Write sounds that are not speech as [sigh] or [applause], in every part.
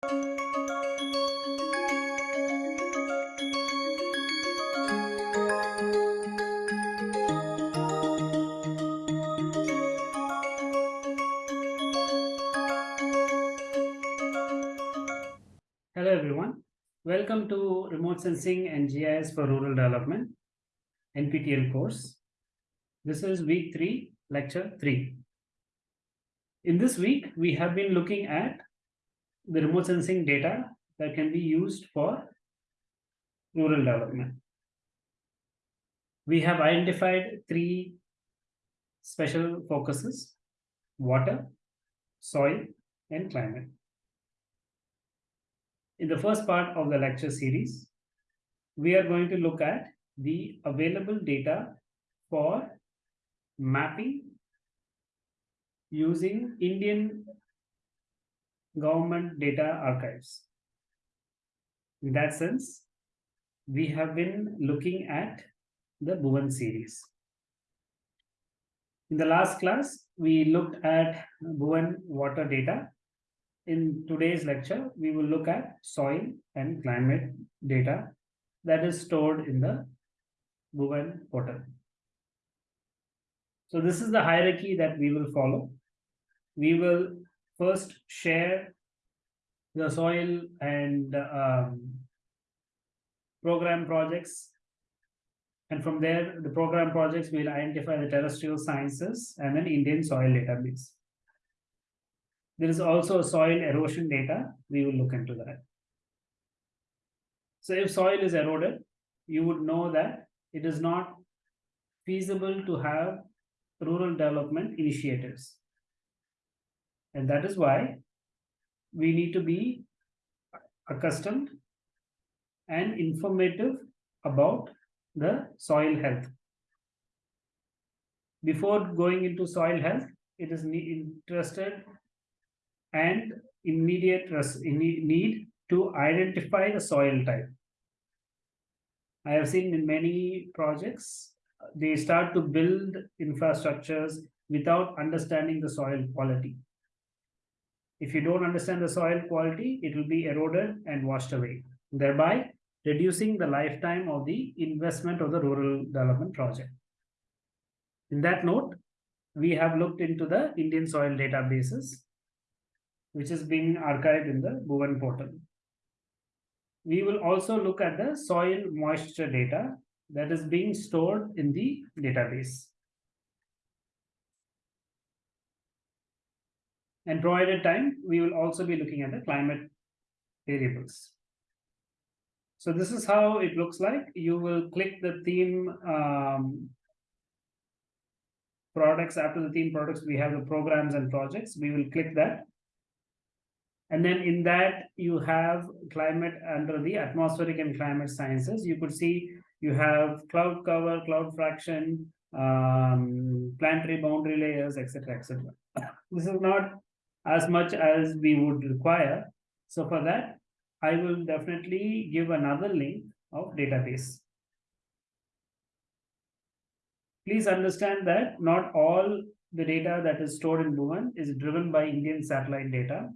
Hello everyone. Welcome to Remote Sensing and GIS for Rural Development NPTEL course. This is week 3, lecture 3. In this week, we have been looking at the remote sensing data that can be used for rural development. We have identified three special focuses, water, soil, and climate. In the first part of the lecture series, we are going to look at the available data for mapping using Indian government data archives. In that sense, we have been looking at the Bhuvan series. In the last class, we looked at Bhuvan water data. In today's lecture, we will look at soil and climate data that is stored in the Bhuvan portal. So this is the hierarchy that we will follow. We will first share the soil and um, program projects. And from there, the program projects will identify the terrestrial sciences and an Indian soil database. There is also soil erosion data. We will look into that. So if soil is eroded, you would know that it is not feasible to have rural development initiatives. And that is why we need to be accustomed and informative about the soil health. Before going into soil health, it is interested and immediate need to identify the soil type. I have seen in many projects, they start to build infrastructures without understanding the soil quality. If you don't understand the soil quality, it will be eroded and washed away, thereby reducing the lifetime of the investment of the rural development project. In that note, we have looked into the Indian soil databases, which is being archived in the Bhuvan portal. We will also look at the soil moisture data that is being stored in the database. And provided time, we will also be looking at the climate variables. So this is how it looks like. You will click the theme um, products. After the theme products, we have the programs and projects. We will click that. And then in that, you have climate under the atmospheric and climate sciences. You could see you have cloud cover, cloud fraction, um, planetary boundary layers, etc., etc. [coughs] This is not as much as we would require. So for that, I will definitely give another link of database. Please understand that not all the data that is stored in Bhuvan is driven by Indian satellite data.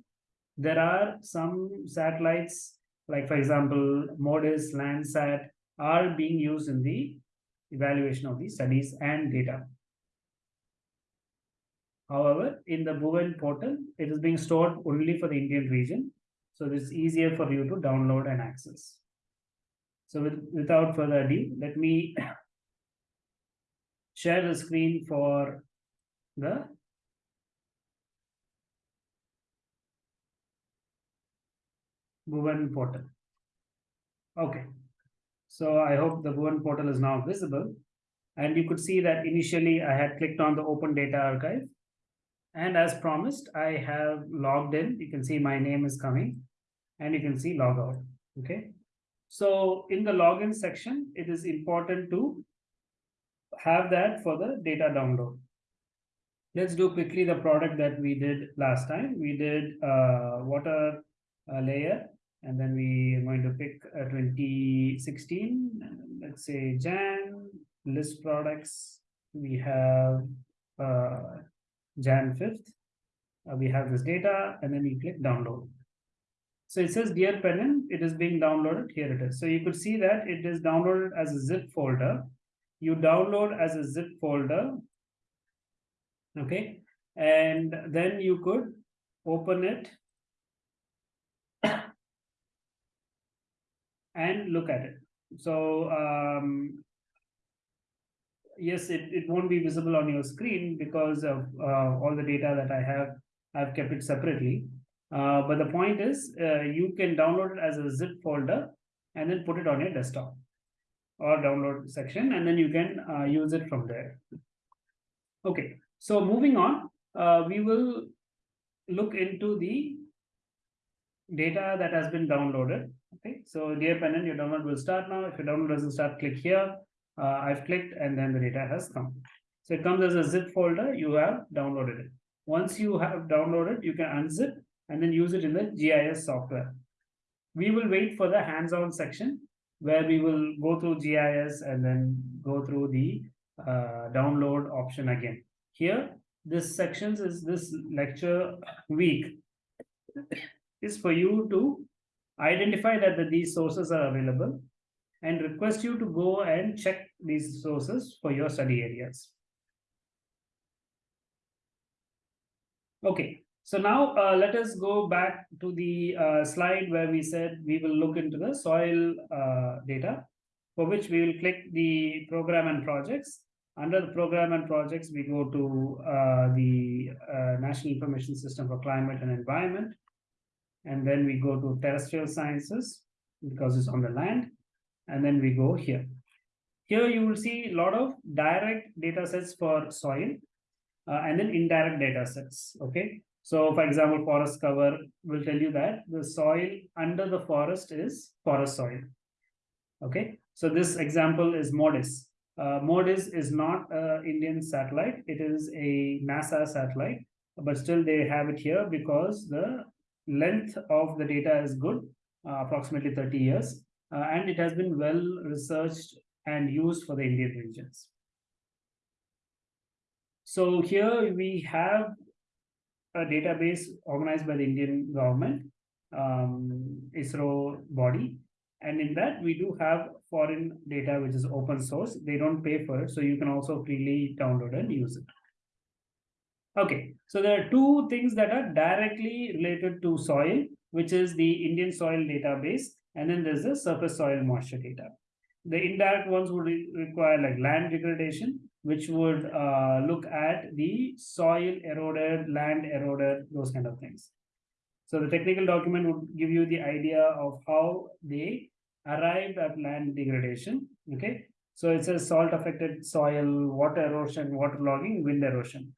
There are some satellites, like for example, MODIS, Landsat, are being used in the evaluation of the studies and data. However, in the Bhuvan portal, it is being stored only for the Indian region. So it's easier for you to download and access. So with, without further ado, let me [coughs] share the screen for the Bhuvan portal. Okay. So I hope the Bhuvan portal is now visible. And you could see that initially I had clicked on the Open Data Archive. And as promised, I have logged in. You can see my name is coming and you can see log out. Okay. So in the login section, it is important to have that for the data download. Let's do quickly the product that we did last time. We did uh, water uh, layer and then we are going to pick a 2016 let's say jan list products we have uh, jan 5th uh, we have this data and then we click download So it says dear Pennan, it is being downloaded. Here it is. So you could see that it is downloaded as a zip folder. You download as a zip folder. Okay. And then you could open it [coughs] and look at it. So um, yes, it, it won't be visible on your screen because of uh, all the data that I have, I've kept it separately. Uh, but the point is uh, you can download it as a zip folder and then put it on your desktop or download section and then you can use it from there. Okay, so moving on, uh, we will look into the data that has been downloaded. Okay, so dear Pennan, your download will start now. If your download doesn't start, click here. Uh, I've clicked and then the data has come. So it comes as a zip folder, you have downloaded it. Once you have downloaded, you can unzip and then use it in the GIS software. We will wait for the hands-on section where we will go through GIS and then go through the uh, download option again. Here, this sections is this lecture week is for you to identify that the, these sources are available and request you to go and check these sources for your study areas. Okay, so now uh, let us go back to the uh, slide where we said we will look into the soil uh, data, for which we will click the program and projects. Under the program and projects, we go to uh, the uh, National Information System for Climate and Environment. And then we go to terrestrial sciences because it's on the land. And then we go here. Here you will see a lot of direct data sets for soil uh, and then indirect data sets. Okay. So for example, forest cover will tell you that the soil under the forest is forest soil. Okay. So this example is MODIS. Uh, MODIS is not an Indian satellite. It is a NASA satellite, but still they have it here because the length of the data is good, uh, approximately 30 years, uh, and it has been well researched and used for the Indian regions. So here we have a database organized by the Indian government, um, ISRO body. And in that, we do have foreign data, which is open source. They don't pay for it, so you can also freely download and use it. Okay, so there are two things that are directly related to soil, which is the Indian soil database, and then there's the surface soil moisture data. The indirect ones would re require like land degradation, which would uh, look at the soil eroded, land eroded, those kind of things. So the technical document would give you the idea of how they arrived at land degradation. Okay, so it says salt affected soil, water erosion, water logging, wind erosion.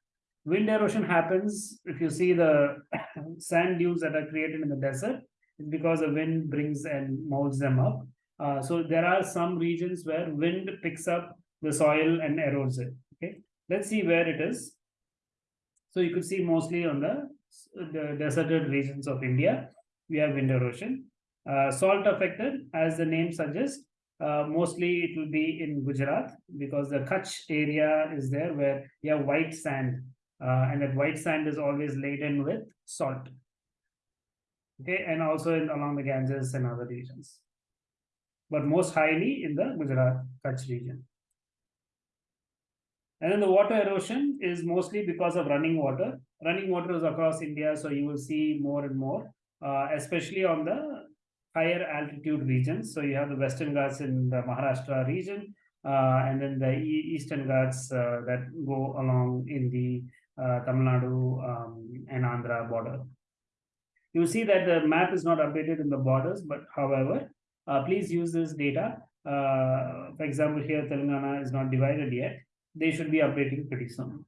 Wind erosion happens if you see the [coughs] sand dunes that are created in the desert, because the wind brings and molds them up. Uh, so there are some regions where wind picks up the soil and erodes it. Okay, let's see where it is. So you could see mostly on the, the deserted regions of India, we have wind erosion. Uh, salt affected, as the name suggests, uh, mostly it will be in Gujarat because the Kutch area is there where you have white sand uh, and that white sand is always laden with salt. Okay, and also in, along the Ganges and other regions, but most highly in the Gujarat Kutch region. And then the water erosion is mostly because of running water. Running water is across India, so you will see more and more, uh, especially on the higher altitude regions. So you have the Western Ghats in the Maharashtra region, uh, and then the Eastern Ghats uh, that go along in the uh, Tamil Nadu um, and Andhra border. You see that the map is not updated in the borders, but however, uh, please use this data. Uh, for example, here Telangana is not divided yet. They should be updating pretty soon.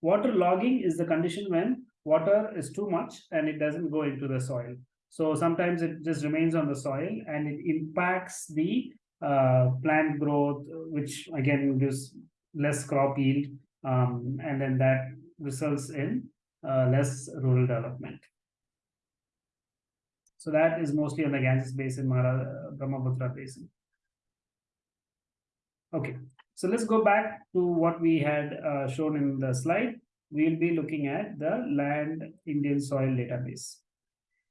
Water logging is the condition when water is too much and it doesn't go into the soil. So sometimes it just remains on the soil and it impacts the uh, plant growth, which again gives less crop yield, um, and then that results in uh, less rural development. So that is mostly on the Ganges Basin, Mara, Brahmaputra Basin. Okay, so let's go back to what we had uh, shown in the slide. we'll be looking at the land Indian soil database.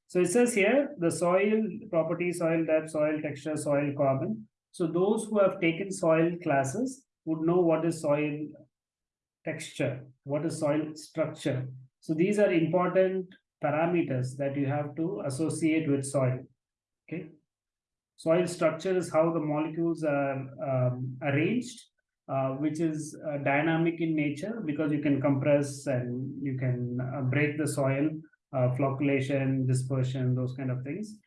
So it says here the soil property, soil depth, soil texture, soil carbon. So those who have taken soil classes would know what is soil texture, what is soil structure. So these are important parameters that you have to associate with soil. Okay. Soil structure is how the molecules are um, arranged, uh, which is uh, dynamic in nature because you can compress and you can uh, break the soil uh, flocculation, dispersion, those kind of things.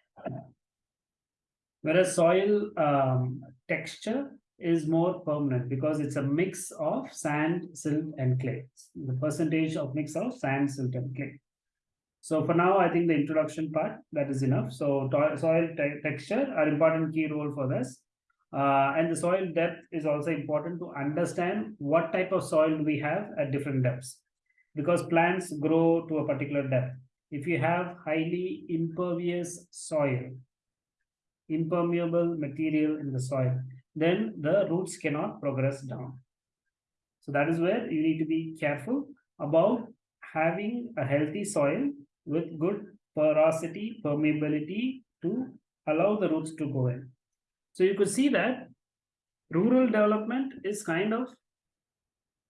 Whereas soil um, texture is more permanent because it's a mix of sand, silt, and clay. The percentage of mix of sand, silt, and clay. So for now, I think the introduction part, that is enough. So soil te texture are important key role for this. Uh, and the soil depth is also important to understand what type of soil we have at different depths because plants grow to a particular depth if you have highly impervious soil, impermeable material in the soil, then the roots cannot progress down. So that is where you need to be careful about having a healthy soil with good porosity, permeability to allow the roots to go in. So you could see that rural development is kind of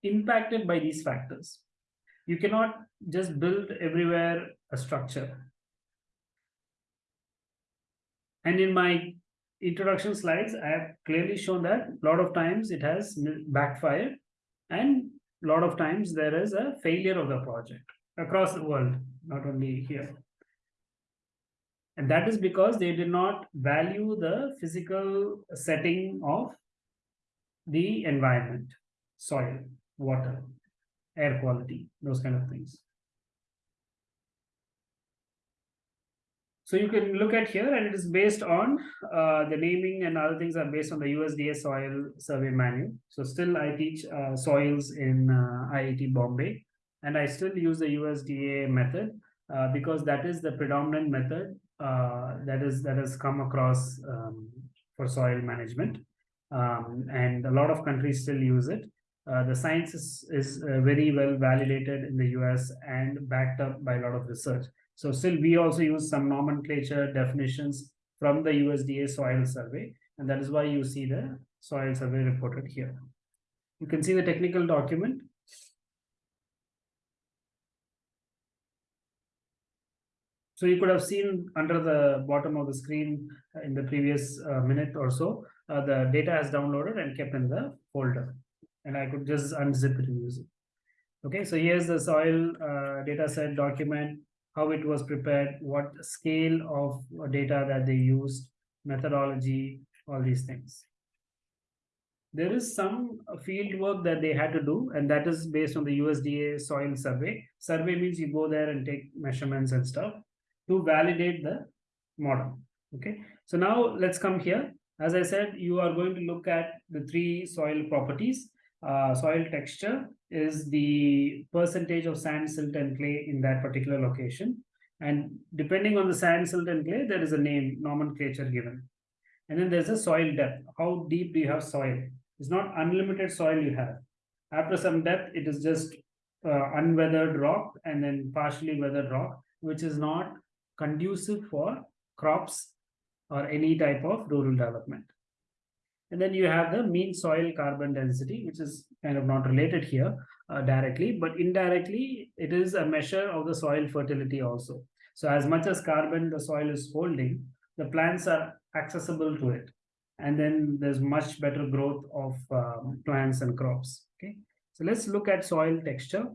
impacted by these factors. You cannot just build everywhere a structure. And in my introduction slides, I have clearly shown that a lot of times it has backfired and a lot of times there is a failure of the project across the world, not only here. And that is because they did not value the physical setting of the environment, soil, water, air quality, those kind of things. So you can look at here and it is based on uh, the naming and other things are based on the USDA soil survey manual. So still I teach uh, soils in uh, IIT Bombay and I still use the USDA method uh, because that is the predominant method uh, that is that has come across um, for soil management. Um, and a lot of countries still use it. Uh, the science is, is very well validated in the US and backed up by a lot of research. So still we also use some nomenclature definitions from the USDA soil survey. And that is why you see the soil survey reported here. You can see the technical document. So you could have seen under the bottom of the screen uh, in the previous uh, minute or so, uh, the data is downloaded and kept in the folder. And I could just unzip it and use it. Okay, so here's the soil uh, data set document how it was prepared, what scale of data that they used, methodology, all these things. There is some field work that they had to do, and that is based on the USDA soil survey. Survey means you go there and take measurements and stuff to validate the model. Okay, so now let's come here. As I said, you are going to look at the three soil properties. Uh, soil texture, is the percentage of sand, silt, and clay in that particular location. And depending on the sand, silt, and clay, there is a name, nomenclature given. And then there's a soil depth. How deep do you have soil? It's not unlimited soil you have. After some depth, it is just uh, unweathered rock and then partially weathered rock, which is not conducive for crops or any type of rural development. And then you have the mean soil carbon density, which is kind of not related here uh, directly, but indirectly, it is a measure of the soil fertility also. So as much as carbon the soil is holding, the plants are accessible to it. And then there's much better growth of um, plants and crops. Okay, so let's look at soil texture.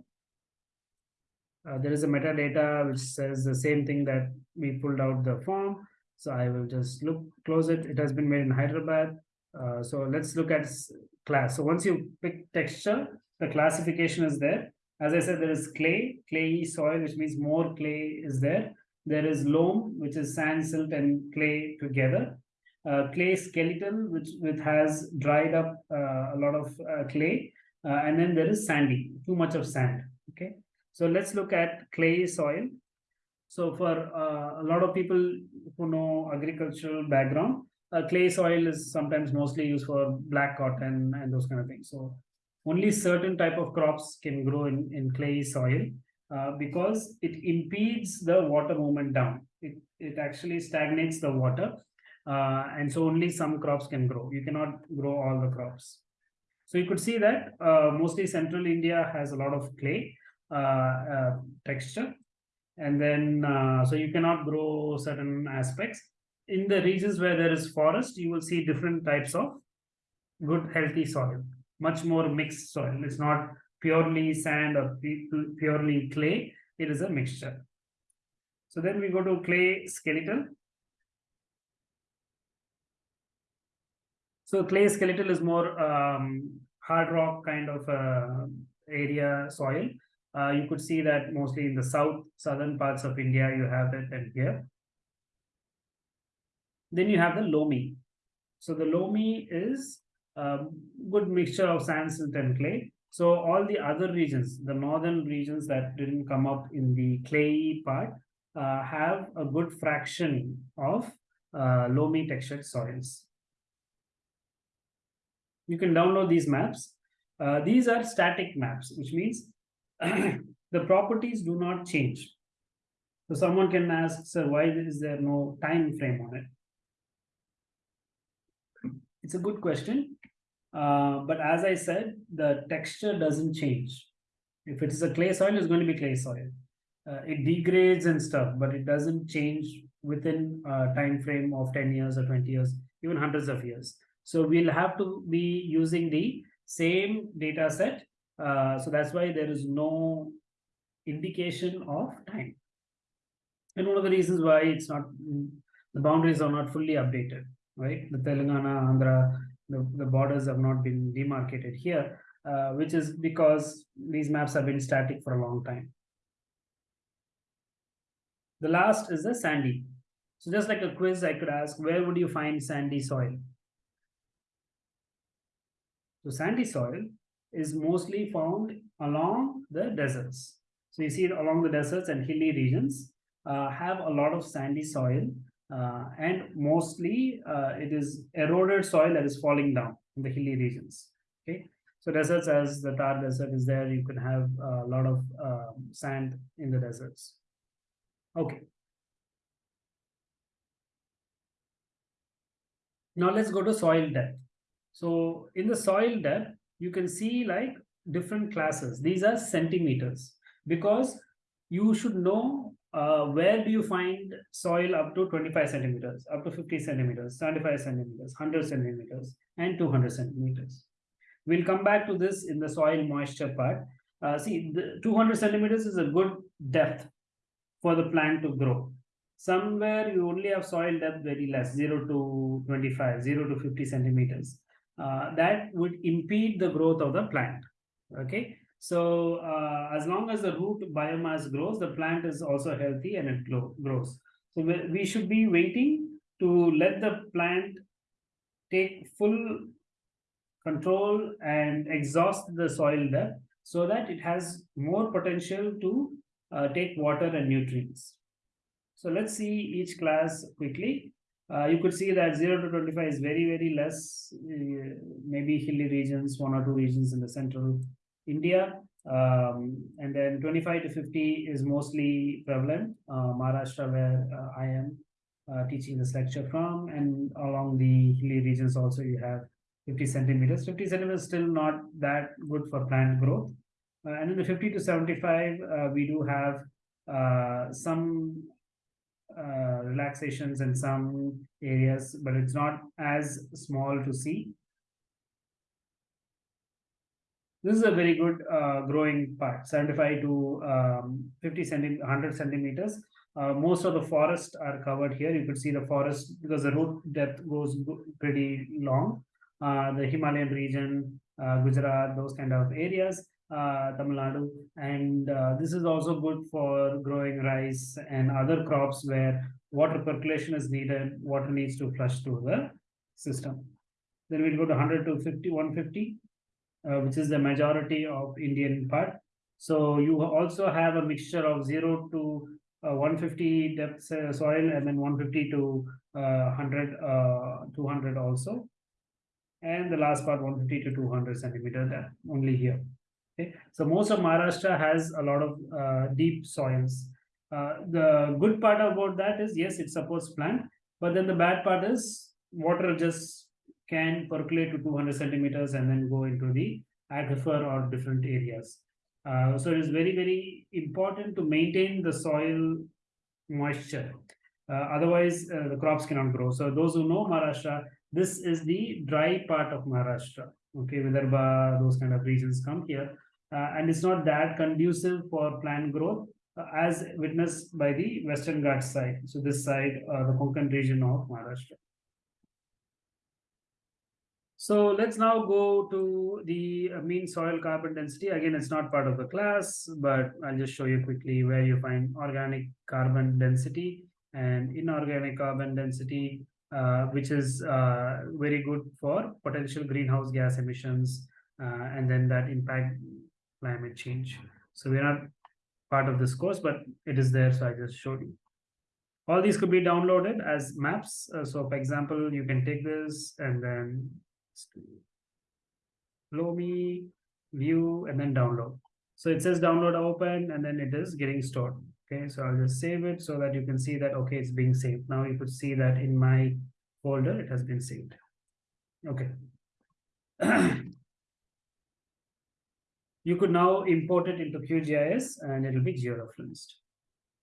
Uh, there is a metadata which says the same thing that we pulled out the form. So I will just look close it. It has been made in Hyderabad. Uh, so let's look at class. So once you pick texture, the classification is there. As I said, there is clay, clayey soil, which means more clay is there. There is loam, which is sand, silt, and clay together. Uh, clay skeleton, which, which has dried up uh, a lot of uh, clay. Uh, and then there is sandy, too much of sand. Okay. So let's look at clay soil. So for a lot of people who know agricultural background, uh, clay soil is sometimes mostly used for black cotton and those kind of things. So only certain type of crops can grow in, in clay soil uh, because it impedes the water movement down. It, it actually stagnates the water. Uh, and so only some crops can grow. You cannot grow all the crops. So you could see that uh, mostly central India has a lot of clay uh, uh, texture. And then, so you cannot grow certain aspects. In the regions where there is forest, you will see different types of good healthy soil, much more mixed soil. It's not purely sand or purely clay, it is a mixture. So then we go to clay skeletal. So clay skeletal is more um, hard rock kind of uh, area soil. Uh, you could see that mostly in the south, southern parts of India, you have it and here. Then you have the loamy. So the loamy is a good mixture of sand, silt and clay. So all the other regions, the northern regions that didn't come up in the clay part, uh, have a good fraction of uh, loamy textured soils. You can download these maps. Uh, these are static maps, which means [clears throat] the properties do not change. So someone can ask, sir, why is there no time frame on it? It's a good question. Uh, but as I said, the texture doesn't change. If it is a clay soil, it's going to be clay soil. Uh, it degrades and stuff, but it doesn't change within a time frame of 10 years or 20 years, even hundreds of years. So we'll have to be using the same data set. Uh, so that's why there is no indication of time. And one of the reasons why it's not, the boundaries are not fully updated, right? The Telangana, Andhra, the, the borders have not been demarcated here, uh, which is because these maps have been static for a long time. The last is the sandy. So just like a quiz, I could ask, where would you find sandy soil? So sandy soil is mostly found along the deserts. So you see it along the deserts and hilly regions uh, have a lot of sandy soil uh, and mostly uh, it is eroded soil that is falling down in the hilly regions. Okay, so deserts as the Thar desert is there, you can have a lot of uh, sand in the deserts. Okay. Now let's go to soil depth. So in the soil depth, you can see like different classes. These are centimeters because you should know uh, where do you find soil up to 25 centimeters, up to 50 centimeters, 75 centimeters, 100 centimeters, and 200 centimeters. We'll come back to this in the soil moisture part. Uh, see, the 200 centimeters is a good depth for the plant to grow. Somewhere you only have soil depth very less, 0 to 25, 0 to 50 centimeters. Uh, that would impede the growth of the plant. Okay, so uh, as long as the root biomass grows, the plant is also healthy and it grows. So we should be waiting to let the plant take full control and exhaust the soil depth so that it has more potential to uh, take water and nutrients. So let's see each class quickly. Uh, you could see that 0 to 25 is very, very less, uh, maybe hilly regions, one or two regions in the central India. Um, and then 25 to 50 is mostly prevalent, uh, Maharashtra, where uh, I am uh, teaching this lecture from, and along the hilly regions also you have 50 centimeters. 50 centimeters still not that good for plant growth. Uh, and in the 50 to 75, uh, we do have uh, some relaxations in some areas, but it's not as small to see. This is a very good uh, growing part, 75 to um, 50 centi 100 centimeters. Uh, most of the forests are covered here. You could see the forest because the root depth goes pretty long. Uh, the Himalayan region, uh, Gujarat, those kind of areas, uh, Tamil Nadu. And uh, this is also good for growing rice and other crops where water percolation is needed, water needs to flush through the system. Then we'll go to 100 to 50, 150 uh, which is the majority of Indian part. So you also have a mixture of 0 to uh, 150 depth uh, soil and then 150 to 100, uh, 200 also. and the last part 150 to 200 centimeter that only here. Okay, so most of Maharashtra has a lot of uh, deep soils. Uh, the good part about that is yes, it supports plant, but then the bad part is water just can percolate to 200 centimeters and then go into the aquifer or different areas. Uh, so it is very, very important to maintain the soil moisture. Uh, otherwise, uh, the crops cannot grow. So those who know Maharashtra, this is the dry part of Maharashtra. Okay, Vidarbha, those kind of regions come here. Uh, and it's not that conducive for plant growth uh, as witnessed by the Western Ghats side. So this side, uh, the Konkan region of Maharashtra. So let's now go to the uh, mean soil carbon density. Again, it's not part of the class, but I'll just show you quickly where you find organic carbon density and inorganic carbon density, uh, which is uh, very good for potential greenhouse gas emissions uh, and then that impact climate change. So we're not part of this course, but it is there, so I just showed you. All these could be downloaded as maps. Uh, so for example, you can take this and then Loamy, view, and then download. So it says download open, and then it is getting stored. Okay, so I'll just save it so that you can see that, okay, it's being saved. Now you could see that in my folder, it has been saved. Okay. [clears throat] you could now import it into QGIS and it'll be georeferenced.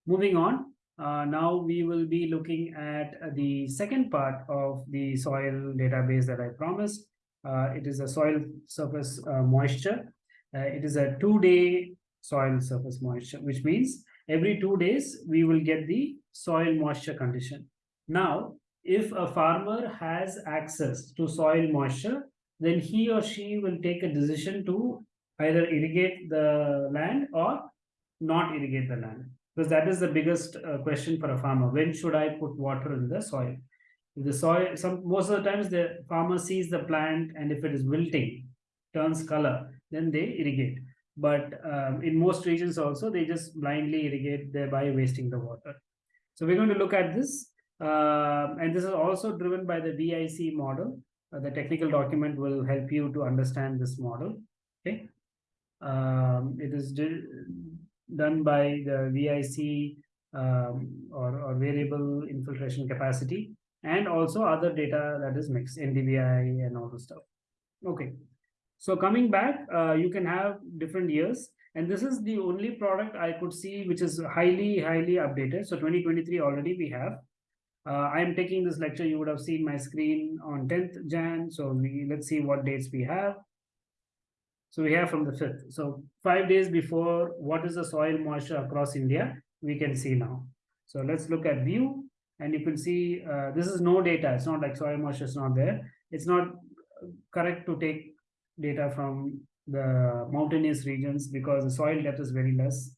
Moving on, uh, now we will be looking at the second part of the soil database that I promised. Uh, it is a soil surface uh, moisture. Uh, it is a two-day soil surface moisture, which means every two days we will get the soil moisture condition. Now, if a farmer has access to soil moisture, then he or she will take a decision to either irrigate the land or not irrigate the land because that is the biggest uh, question for a farmer. When should i put water in the soil? If the soil some most of the times the farmer sees the plant and if it is wilting turns color then they irrigate. But um, in most regions also they just blindly irrigate thereby wasting the water. So we're going to look at this uh, and this is also driven by the vic model. Uh, the technical document will help you to understand this model. Okay? Um, it is done by the VIC um, or, or variable infiltration capacity and also other data that is mixed NDVI and all the stuff. Okay, so coming back, uh, you can have different years and this is the only product I could see which is highly, highly updated. So 2023 already we have. Uh, I'm taking this lecture, you would have seen my screen on 10th Jan. So we, let's see what dates we have. So we have from the 5th. So five days before, what is the soil moisture across India? We can see now. So let's look at view and you can see uh, this is no data. It's not like soil moisture is not there. It's not correct to take data from the mountainous regions because the soil depth is very less.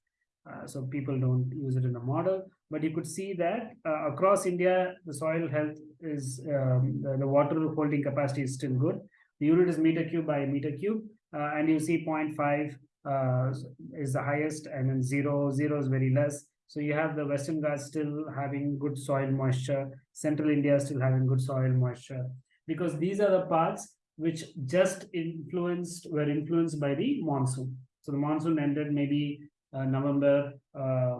Uh, so people don't use it in the model. But you could see that uh, across India, the soil health is, um, the, the water holding capacity is still good. The unit is meter cube by meter cube and you see 0.5 uh, is the highest and then zero, zero is very less. So you have the Western Ghats still having good soil moisture, Central India still having good soil moisture, because these are the parts which just influenced, were influenced by the monsoon. So the monsoon ended maybe uh, November, uh,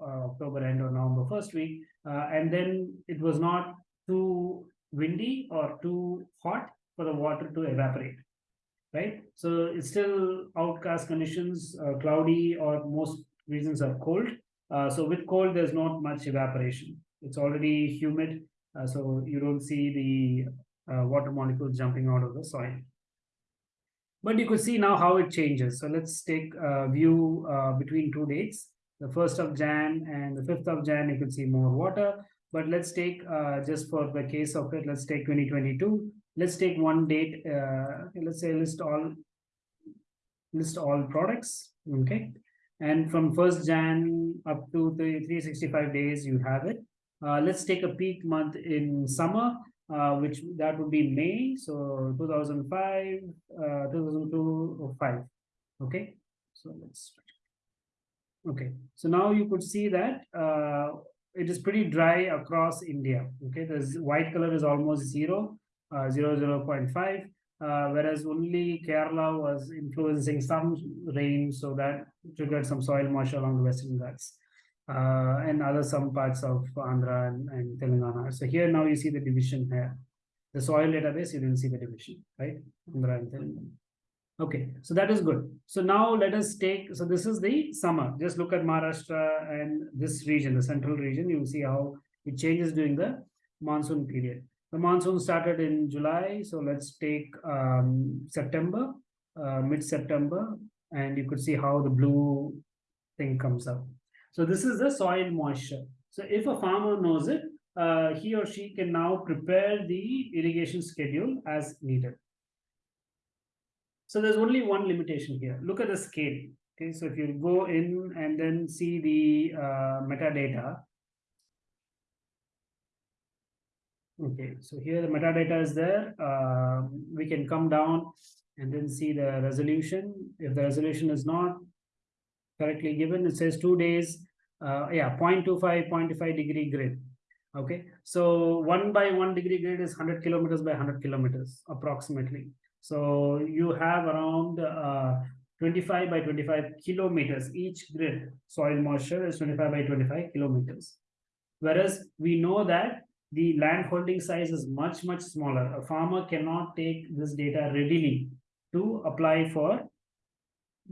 uh, October end or November first week. Uh, and then it was not too windy or too hot for the water to evaporate right? So it's still outcast conditions, uh, cloudy or most regions are cold. Uh, so with cold, there's not much evaporation. It's already humid, uh, so you don't see the uh, water molecules jumping out of the soil. But you could see now how it changes. So let's take a view uh, between two dates. The 1st of Jan and the 5th of Jan, you can see more water. But let's take, uh, just for the case of it, let's take 2022 let's take one date uh, let's say list all list all products okay? And from 1st jan up to the 365 days you have it. Uh, let's take a peak month in summer uh, which that would be may so 2005 uh, 2002 5 okay? So let's okay so now you could see that uh, it is pretty dry across india okay? The white color is almost zero 0, 0.5. uh, whereas only Kerala was influencing some rain, so that triggered some soil moisture along the Western Ghats. Uh, and other some parts of Andhra and, and Telangana. So here now you see the division here. The soil database, you didn't see the division, right? Andhra and Telangana. Okay, so that is good. So now let us take, so this is the summer. Just look at Maharashtra and this region, the central region. You will see how it changes during the monsoon period. The monsoon started in July. So let's take um, September, uh, mid-September, and you could see how the blue thing comes up. So this is the soil moisture. So if a farmer knows it, uh, he or she can now prepare the irrigation schedule as needed. So there's only one limitation here. Look at the scale. Okay, so if you go in and then see the uh, metadata. Okay, so here the metadata is there. Uh, we can come down and then see the resolution. If the resolution is not correctly given, it says two days, uh, yeah, 0.25, 0.25 degree grid. Okay, so one by one degree grid is 100 kilometers by 100 kilometers approximately. So you have around uh, 25 by 25 kilometers. Each grid soil moisture is 25 by 25 kilometers. Whereas we know that the land holding size is much, much smaller. A farmer cannot take this data readily to apply for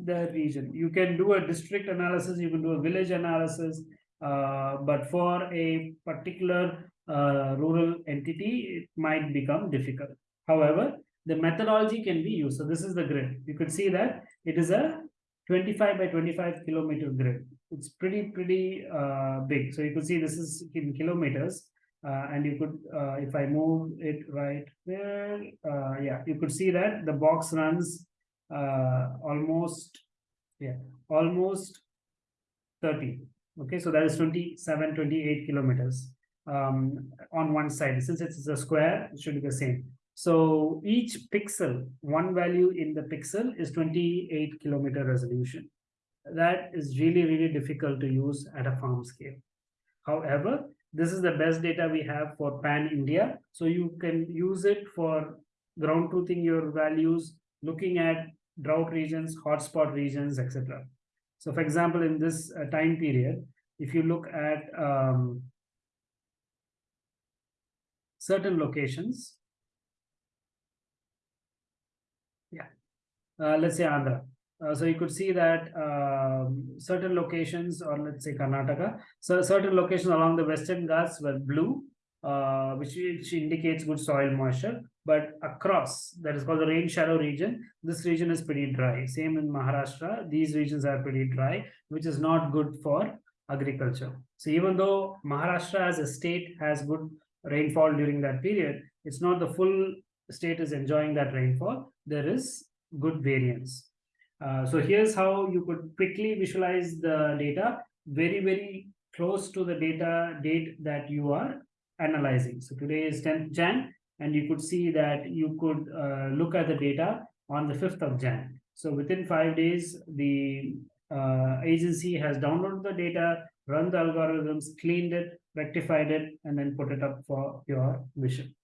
the region. You can do a district analysis, you can do a village analysis, uh, but for a particular uh, rural entity, it might become difficult. However, the methodology can be used. So this is the grid. You could see that it is a 25 by 25 kilometer grid. It's pretty, pretty uh, big. So you could see this is in kilometers. Uh, and you could, uh, if I move it right there, uh, yeah, you could see that the box runs almost, yeah, almost 30. Okay, so that is 27, 28 kilometers um, on one side. Since it's a square, it should be the same. So each pixel, one value in the pixel is 28 kilometer resolution. That is really, really difficult to use at a farm scale. However, this is the best data we have for pan India. So you can use it for ground truthing your values, looking at drought regions, hotspot regions, etc. So for example, in this uh, time period, if you look at um, certain locations, Uh, let's say Andhra. Uh, so you could see that um, certain locations, or let's say Karnataka, so certain locations along the western Ghats were blue, uh, which, which indicates good soil moisture. But across, that is called the rain shadow region, this region is pretty dry. Same in Maharashtra, these regions are pretty dry, which is not good for agriculture. So even though Maharashtra as a state has good rainfall during that period, it's not the full state is enjoying that rainfall. There is good variance. Uh, so here's how you could quickly visualize the data very, very close to the data date that you are analyzing. So today is 10th Jan, and you could see that you could uh, look at the data on the 5th of Jan. So within five days, the uh, agency has downloaded the data, run the algorithms, cleaned it, rectified it, and then put it up for your vision.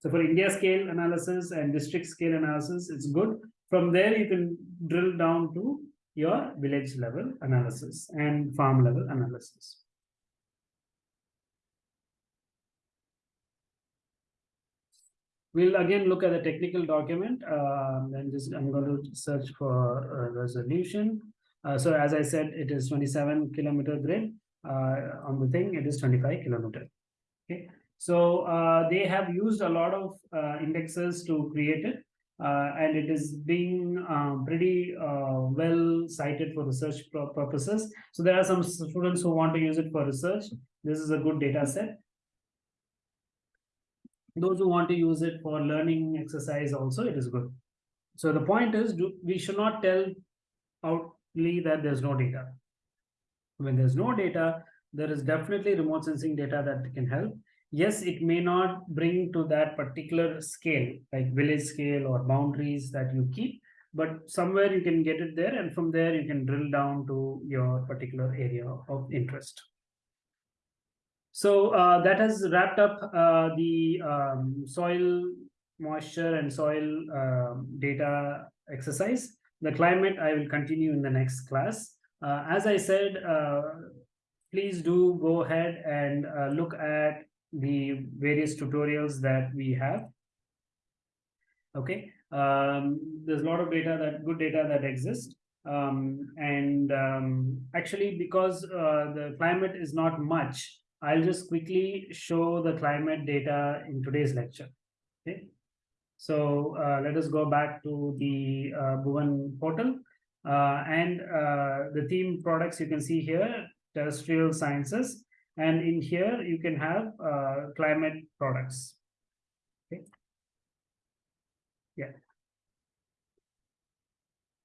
So for India scale analysis and district scale analysis, it's good. From there, you can drill down to your village level analysis and farm level analysis. We'll again look at the technical document um, and just I'm going to search for resolution. Uh, so as I said, it is 27 kilometer grid. Uh, on the thing, it is 25 kilometer. Okay, so uh, they have used a lot of uh, indexes to create it. Uh, and it is being um, pretty uh, well cited for research purposes. So there are some students who want to use it for research. This is a good data set. Those who want to use it for learning exercise also, it is good. So the point is, do, we should not tell outly that there's no data. When there's no data, there is definitely remote sensing data that can help yes, it may not bring to that particular scale, like village scale or boundaries that you keep, but somewhere you can get it there and from there you can drill down to your particular area of interest. So uh, that has wrapped up uh, the um, soil moisture and soil um, data exercise. The climate I will continue in the next class. Uh, as I said, uh, please do go ahead and uh, look at the various tutorials that we have. Okay, um, there's a lot of data that good data that exists. Um, and um, actually, because uh, the climate is not much, I'll just quickly show the climate data in today's lecture. Okay, so uh, let us go back to the uh, Bhuvan portal. Uh, and uh, the theme products you can see here, terrestrial sciences. And in here, you can have uh, climate products. Okay. Yeah.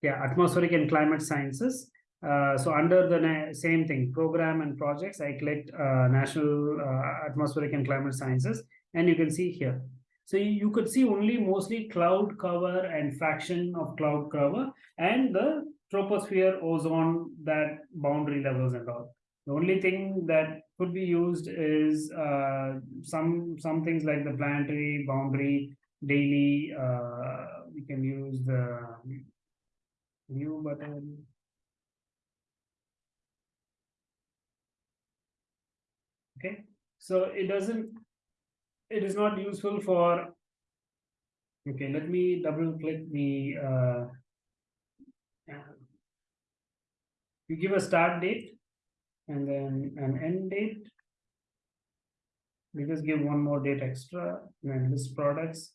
Yeah, atmospheric and climate sciences. Uh, so under the same thing, program and projects, I clicked uh, National uh, Atmospheric and Climate Sciences, and you can see here. So you could see only mostly cloud cover and fraction of cloud cover and the troposphere ozone that boundary levels and all. The only thing that could be used is uh, some some things like the planetary boundary daily. Uh, we can use the new button. Okay, so it doesn't it is not useful for okay let me double click the uh, you give a start date and then an end date we just give one more date extra and list products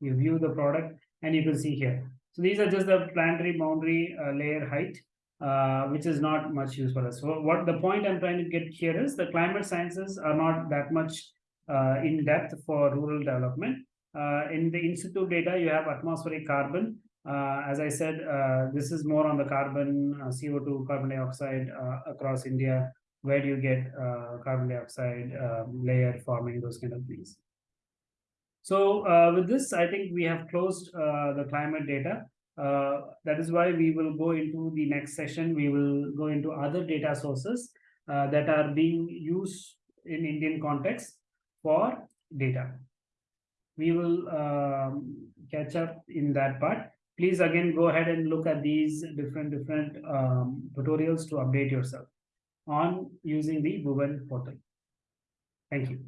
you view the product and you can see here so these are just the planetary boundary uh, layer height uh, which is not much use for us so what the point i'm trying to get here is the climate sciences are not that much uh, in depth for rural development. Uh, in the institute data, you have atmospheric carbon. Uh, as I said, this is more on the carbon, CO2, carbon dioxide across India. Where do you get carbon dioxide um, layer forming, those kind of things. So uh, with this, I think we have closed uh, the climate data. Uh, that is why we will go into the next session. We will go into other data sources that are being used in Indian context for data. We will um, catch up in that part. Please again go ahead and look at these different different um, tutorials to update yourself on using the Bhuvan portal. Thank you.